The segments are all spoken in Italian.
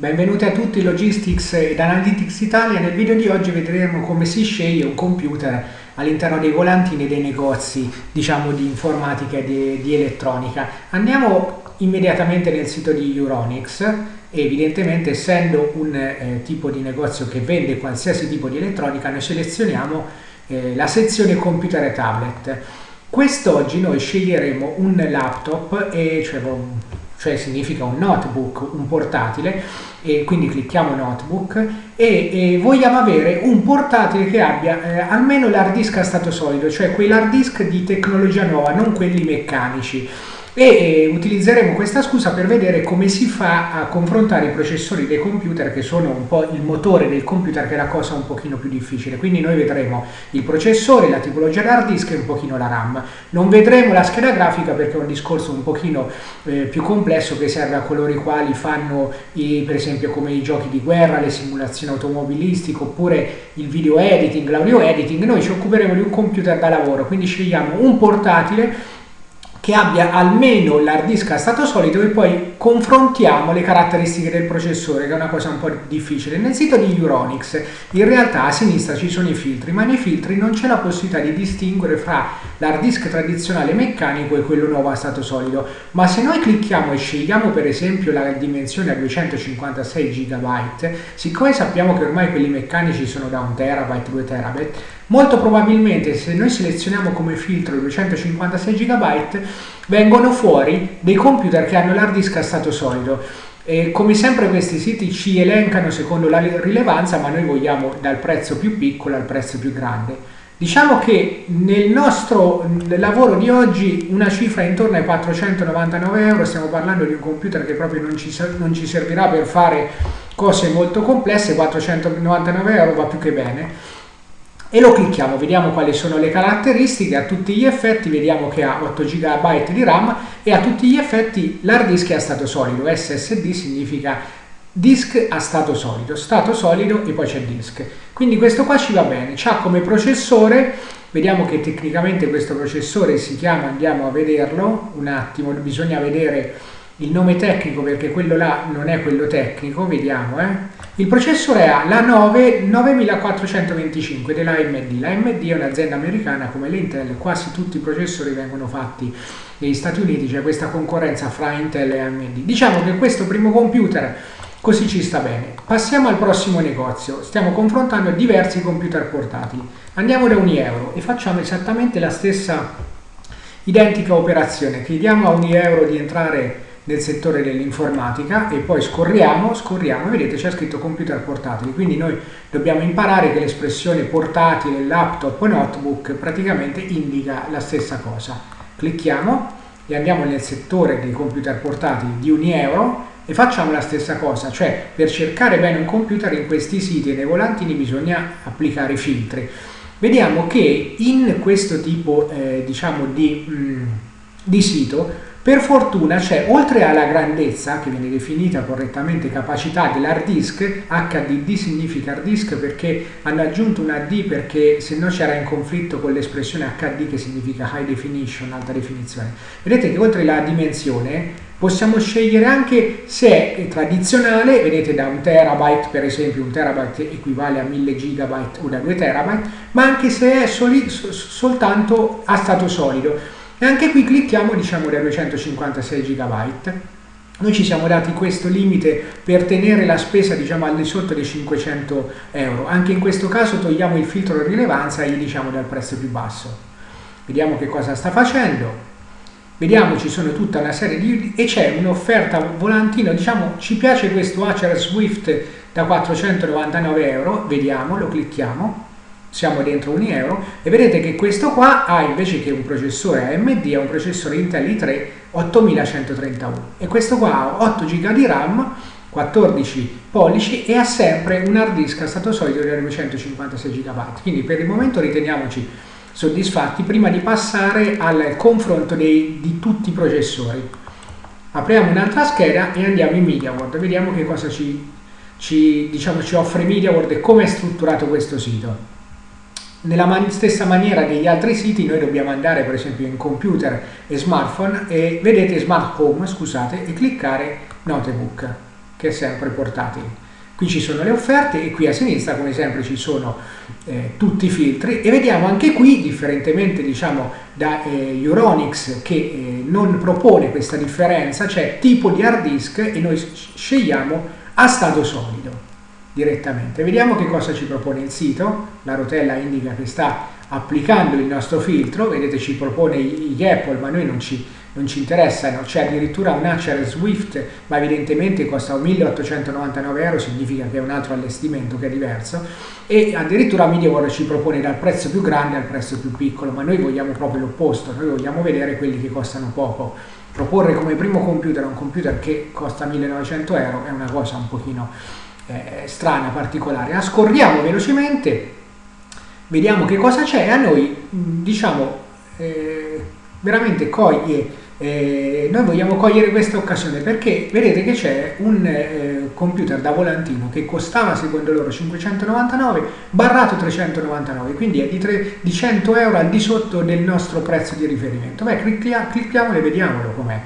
Benvenuti a tutti Logistics ed Analytics Italia. Nel video di oggi vedremo come si sceglie un computer all'interno dei volantini dei negozi, diciamo di informatica e di, di elettronica. Andiamo immediatamente nel sito di Euronics evidentemente essendo un eh, tipo di negozio che vende qualsiasi tipo di elettronica noi selezioniamo eh, la sezione computer e tablet. Quest'oggi noi sceglieremo un laptop, e, cioè cioè significa un notebook, un portatile, e quindi clicchiamo notebook e, e vogliamo avere un portatile che abbia eh, almeno l'hard disk a stato solido, cioè quell'hard disk di tecnologia nuova, non quelli meccanici e utilizzeremo questa scusa per vedere come si fa a confrontare i processori dei computer che sono un po' il motore del computer che è la cosa un pochino più difficile. Quindi noi vedremo il processore, la tipologia d'hard disk e un pochino la RAM. Non vedremo la scheda grafica perché è un discorso un pochino eh, più complesso che serve a coloro i quali fanno i, per esempio come i giochi di guerra, le simulazioni automobilistiche oppure il video editing, l'audio editing. Noi ci occuperemo di un computer da lavoro quindi scegliamo un portatile che abbia almeno l'hard disk a stato solido e poi confrontiamo le caratteristiche del processore che è una cosa un po' difficile. Nel sito di Euronics in realtà a sinistra ci sono i filtri ma nei filtri non c'è la possibilità di distinguere fra l'hard disk tradizionale meccanico e quello nuovo a stato solido ma se noi clicchiamo e scegliamo per esempio la dimensione a 256 GB siccome sappiamo che ormai quelli meccanici sono da 1 TB, 2 TB Molto probabilmente se noi selezioniamo come filtro 256 GB vengono fuori dei computer che hanno l'hard disk a stato solido. E come sempre questi siti ci elencano secondo la rilevanza ma noi vogliamo dal prezzo più piccolo al prezzo più grande. Diciamo che nel nostro lavoro di oggi una cifra intorno ai 499 euro, stiamo parlando di un computer che proprio non ci, non ci servirà per fare cose molto complesse, 499 euro va più che bene e lo clicchiamo, vediamo quali sono le caratteristiche, a tutti gli effetti vediamo che ha 8 GB di RAM e a tutti gli effetti l'hard disk è a stato solido, SSD significa disk a stato solido, stato solido e poi c'è disk. Quindi questo qua ci va bene, c'ha come processore, vediamo che tecnicamente questo processore si chiama, andiamo a vederlo, un attimo, bisogna vedere il nome tecnico perché quello là non è quello tecnico, vediamo eh. Il processore ha la 9 9425 della AMD. La AMD è un'azienda americana come l'Intel, quasi tutti i processori vengono fatti negli Stati Uniti, c'è questa concorrenza fra Intel e AMD. Diciamo che questo primo computer così ci sta bene. Passiamo al prossimo negozio, stiamo confrontando diversi computer portatili. Andiamo da Unieuro e facciamo esattamente la stessa identica operazione. Chiediamo a Unieuro di entrare nel settore dell'informatica e poi scorriamo, scorriamo, vedete c'è scritto computer portatili, quindi noi dobbiamo imparare che l'espressione portatile, laptop o notebook praticamente indica la stessa cosa. Clicchiamo e andiamo nel settore dei computer portatili di Unieuro e facciamo la stessa cosa, cioè per cercare bene un computer in questi siti e nei volantini bisogna applicare filtri. Vediamo che in questo tipo eh, diciamo di, mh, mm, di sito per fortuna c'è, oltre alla grandezza, che viene definita correttamente capacità dell'hard disk, HDD significa hard disk perché hanno aggiunto una D perché se no c'era in conflitto con l'espressione HD che significa high definition, alta definizione. Vedete che oltre alla dimensione possiamo scegliere anche se è tradizionale, vedete da un terabyte per esempio, un terabyte equivale a 1000 gigabyte o da 2 terabyte, ma anche se è soli, soltanto a stato solido e anche qui clicchiamo diciamo da 256 GB noi ci siamo dati questo limite per tenere la spesa diciamo al di sotto dei 500 euro. Anche in questo caso togliamo il filtro rilevanza e gli diciamo dal prezzo più basso. Vediamo che cosa sta facendo. Vediamo ci sono tutta una serie di e c'è un'offerta volantino diciamo ci piace questo Acer Swift da 499 euro. Vediamo lo clicchiamo siamo dentro un euro e vedete che questo qua ha invece che un processore AMD ha un processore Intel i3 8131 e questo qua ha 8 GB di RAM 14 pollici e ha sempre un hard disk a stato solido di 256 GB quindi per il momento riteniamoci soddisfatti prima di passare al confronto dei, di tutti i processori. Apriamo un'altra scheda e andiamo in MediaWorld vediamo che cosa ci, ci, diciamo, ci offre MediaWorld e come è strutturato questo sito nella man stessa maniera degli altri siti noi dobbiamo andare per esempio in computer e smartphone e vedete smart home scusate e cliccare notebook che è sempre portatile. Qui ci sono le offerte e qui a sinistra come sempre ci sono eh, tutti i filtri e vediamo anche qui, differentemente diciamo da eh, Euronics che eh, non propone questa differenza, c'è tipo di hard disk e noi scegliamo a stato solido direttamente. Vediamo che cosa ci propone il sito, la rotella indica che sta applicando il nostro filtro, vedete ci propone gli Apple ma noi non ci non ci interessano, c'è addirittura un Acer Swift, ma evidentemente costa 1899 euro, significa che è un altro allestimento che è diverso, e addirittura MediaWorld ci propone dal prezzo più grande al prezzo più piccolo, ma noi vogliamo proprio l'opposto, noi vogliamo vedere quelli che costano poco. Proporre come primo computer un computer che costa 1900 euro è una cosa un pochino eh, strana, particolare. Ascorriamo velocemente, vediamo che cosa c'è. A noi, diciamo, eh, veramente coglie eh, noi vogliamo cogliere questa occasione perché vedete che c'è un eh, computer da volantino che costava secondo loro 599 barrato 399 quindi è di, 3, di 100 euro al di sotto del nostro prezzo di riferimento. Beh clicchia, clicchiamolo e vediamolo com'è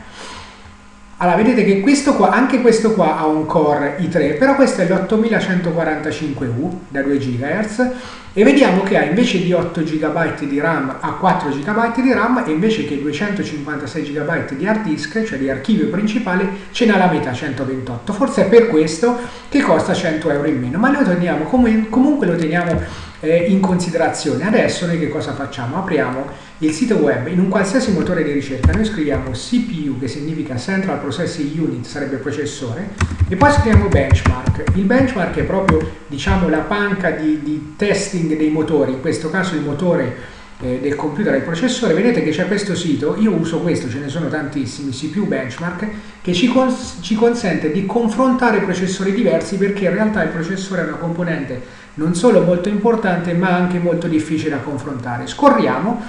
allora, vedete che questo qua, anche questo qua ha un core i3, però questo è l'8145U da 2 GHz e vediamo che ha invece di 8 GB di RAM ha 4 GB di RAM e invece che 256 GB di hard disk, cioè di archivio principale, ce n'ha la metà 128. Forse è per questo che costa 100 euro in meno, ma noi teniamo, comunque lo teniamo eh, in considerazione. Adesso noi che cosa facciamo? Apriamo il sito web in un qualsiasi motore di ricerca, noi scriviamo CPU che significa Central Processing Unit, sarebbe processore, e poi scriviamo benchmark. Il benchmark è proprio diciamo, la panca di, di testing dei motori, in questo caso il motore eh, del computer il processore, vedete che c'è questo sito, io uso questo, ce ne sono tantissimi, CPU Benchmark, che ci, cons ci consente di confrontare processori diversi perché in realtà il processore è una componente non solo molto importante ma anche molto difficile da confrontare. Scorriamo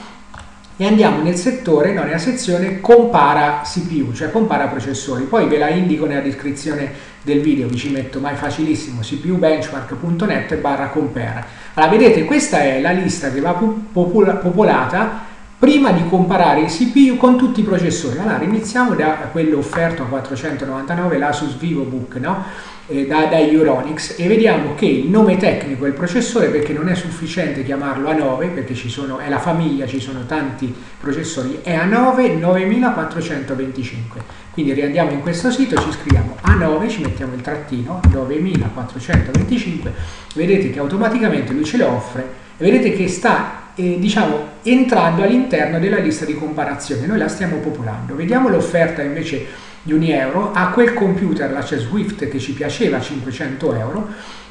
e andiamo nel settore, no, nella sezione compara CPU, cioè compara processori. Poi ve la indico nella descrizione del video, vi ci metto, ma è facilissimo, cpubenchmark.net barra compare. Allora, vedete, questa è la lista che va popolata prima di comparare i CPU con tutti i processori. Allora, iniziamo da quello offerto a 499, l'Asus VivoBook, no? Eh, da, da Euronics e vediamo che il nome tecnico del processore perché non è sufficiente chiamarlo A9 perché ci sono, è la famiglia, ci sono tanti processori, è A9 9425 quindi riandiamo in questo sito, ci scriviamo A9, ci mettiamo il trattino 9425 vedete che automaticamente lui ce le offre e vedete che sta eh, diciamo entrando all'interno della lista di comparazione. Noi la stiamo popolando. Vediamo l'offerta invece di un euro a quel computer, la c'è Swift che ci piaceva 500 euro.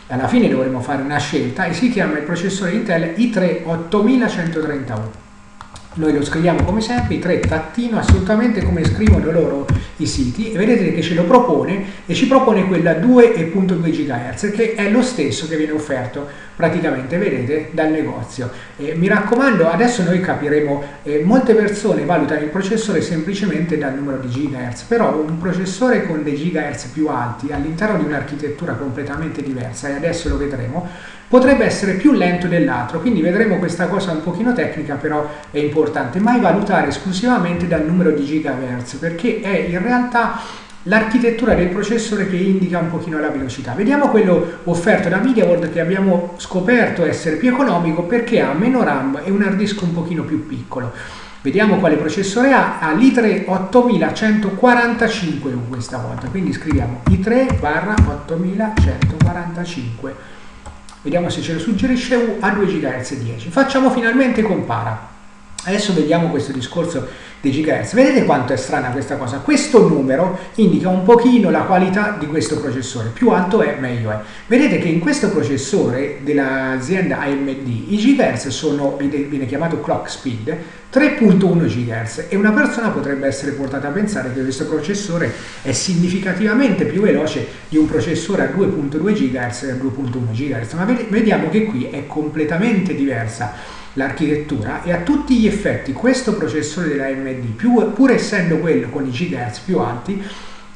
Alla fine dovremo fare una scelta e si chiama il processore Intel i3 8131 noi lo scriviamo come sempre, i3 tattino, assolutamente come scrivono loro i siti, e vedete che ce lo propone e ci propone quella 2.2 GHz, che è lo stesso che viene offerto praticamente, vedete, dal negozio. Eh, mi raccomando, adesso noi capiremo, eh, molte persone valutano il processore semplicemente dal numero di GHz, però un processore con dei GHz più alti all'interno di un'architettura completamente diversa, e adesso lo vedremo, potrebbe essere più lento dell'altro, quindi vedremo questa cosa un pochino tecnica, però è importante, mai valutare esclusivamente dal numero di gigahertz, perché è in realtà l'architettura del processore che indica un pochino la velocità. Vediamo quello offerto da MediaWorld che abbiamo scoperto essere più economico perché ha meno RAM e un hard disk un pochino più piccolo. Vediamo quale processore ha, ha l'i3 8145U questa volta, quindi scriviamo i3 barra 8145 Vediamo se ce lo suggerisce a 2 GHz 10. Facciamo finalmente compara. Adesso vediamo questo discorso dei GHz. Vedete quanto è strana questa cosa? Questo numero indica un pochino la qualità di questo processore. Più alto è, meglio è. Vedete che in questo processore dell'azienda AMD i GHz sono, viene chiamato clock speed, 3.1 GHz e una persona potrebbe essere portata a pensare che questo processore è significativamente più veloce di un processore a 2.2 GHz e a 2.1 GHz, ma vediamo che qui è completamente diversa l'architettura e a tutti gli effetti questo processore della AMD, pur essendo quello con i GHz più alti,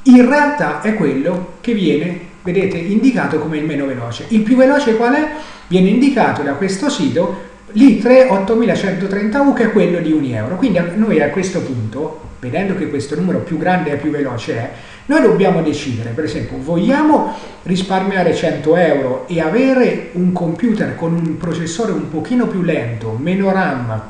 in realtà è quello che viene, vedete, indicato come il meno veloce. Il più veloce qual è? Viene indicato da questo sito l'i3 8130U che è quello di 1 euro. Quindi noi a questo punto, vedendo che questo numero più grande e più veloce è, Noi dobbiamo decidere, per esempio, vogliamo risparmiare 100 euro e avere un computer con un processore un pochino più lento, meno RAM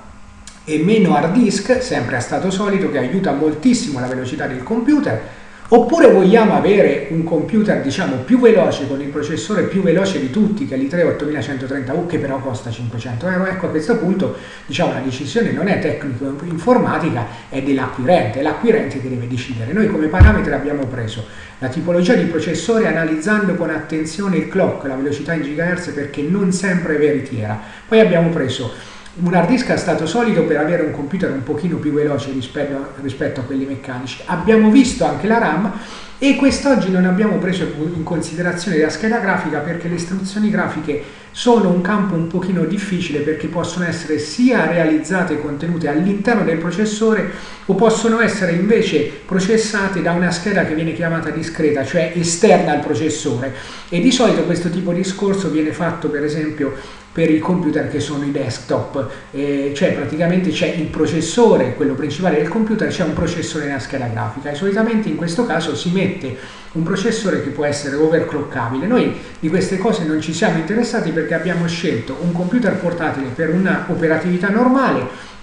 e meno hard disk, sempre a stato solido, che aiuta moltissimo la velocità del computer, Oppure vogliamo avere un computer diciamo più veloce con il processore più veloce di tutti che è l'i3 8130U che però costa 500 euro? Ecco a questo punto diciamo la decisione non è tecnico-informatica è dell'acquirente, è l'acquirente che deve decidere. Noi come parametro abbiamo preso la tipologia di processore analizzando con attenzione il clock, la velocità in GHz perché non sempre è veritiera. Poi abbiamo preso un hard disk a stato solido per avere un computer un pochino più veloce rispetto, rispetto a quelli meccanici. Abbiamo visto anche la RAM e quest'oggi non abbiamo preso in considerazione la scheda grafica perché le istruzioni grafiche sono un campo un pochino difficile perché possono essere sia realizzate e contenute all'interno del processore o possono essere invece processate da una scheda che viene chiamata discreta, cioè esterna al processore e di solito questo tipo di discorso viene fatto per esempio per i computer che sono i desktop, eh, cioè praticamente c'è il processore, quello principale del computer, c'è un processore nella scheda grafica e solitamente in questo caso si mette un processore che può essere overclockabile. Noi di queste cose non ci siamo interessati perché abbiamo scelto un computer portatile per una operatività normale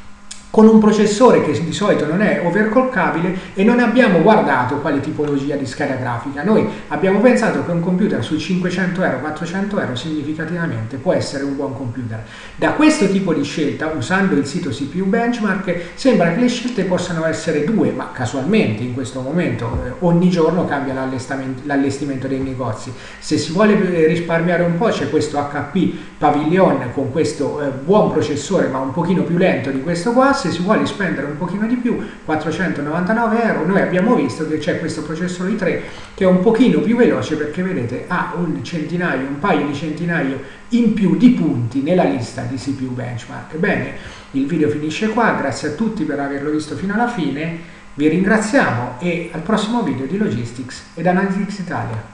con un processore che di solito non è overclockabile e non abbiamo guardato quale tipologia di scheda grafica. Noi abbiamo pensato che un computer sui 500 euro, 400 euro significativamente può essere un buon computer. Da questo tipo di scelta, usando il sito CPU Benchmark, sembra che le scelte possano essere due, ma casualmente in questo momento eh, ogni giorno cambia l'allestimento dei negozi. Se si vuole eh, risparmiare un po' c'è questo HP Pavilion con questo eh, buon processore ma un pochino più lento di questo qua, se si vuole spendere un pochino di più 499 euro. Noi abbiamo visto che c'è questo processore i3 che è un pochino più veloce perché vedete ha un centinaio un paio di centinaio in più di punti nella lista di CPU benchmark. Bene il video finisce qua. Grazie a tutti per averlo visto fino alla fine. Vi ringraziamo e al prossimo video di Logistics ed Analytics Italia